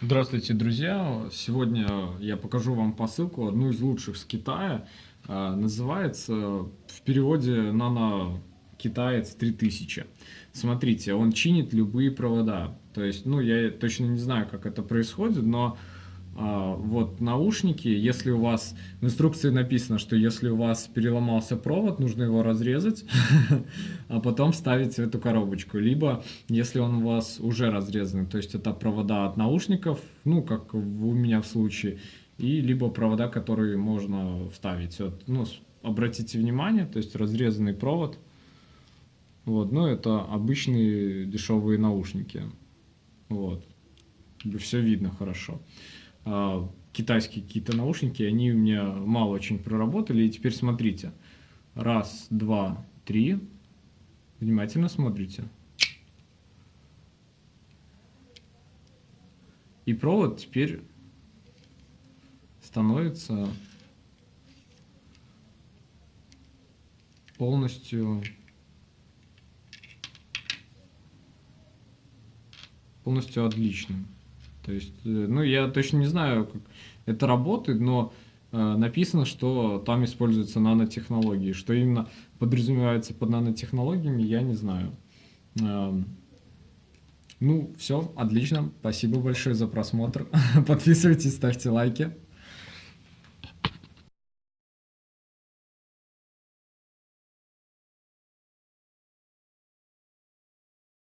Здравствуйте, друзья! Сегодня я покажу вам посылку, одну из лучших с Китая. А, называется в переводе «Нано Китаец 3000». Смотрите, он чинит любые провода. То есть, ну, я точно не знаю, как это происходит, но вот наушники, если у вас в инструкции написано, что если у вас переломался провод, нужно его разрезать, а потом вставить в эту коробочку. Либо, если он у вас уже разрезан, то есть это провода от наушников, ну, как у меня в случае, и либо провода, которые можно вставить. Вот, ну, обратите внимание, то есть разрезанный провод. Вот, ну, это обычные дешевые наушники. Вот. Все видно хорошо. А, китайские какие-то наушники, они у меня мало очень проработали. И теперь смотрите. Раз, два, три. Внимательно смотрите. И провод теперь становится полностью полностью отличным. То есть, э, ну, я точно не знаю, как это работает, но э, написано, что там используются нанотехнологии. Что именно подразумевается под нанотехнологиями, я не знаю. Э, ну, все, отлично. Спасибо большое за просмотр. Подписывайтесь, ставьте лайки.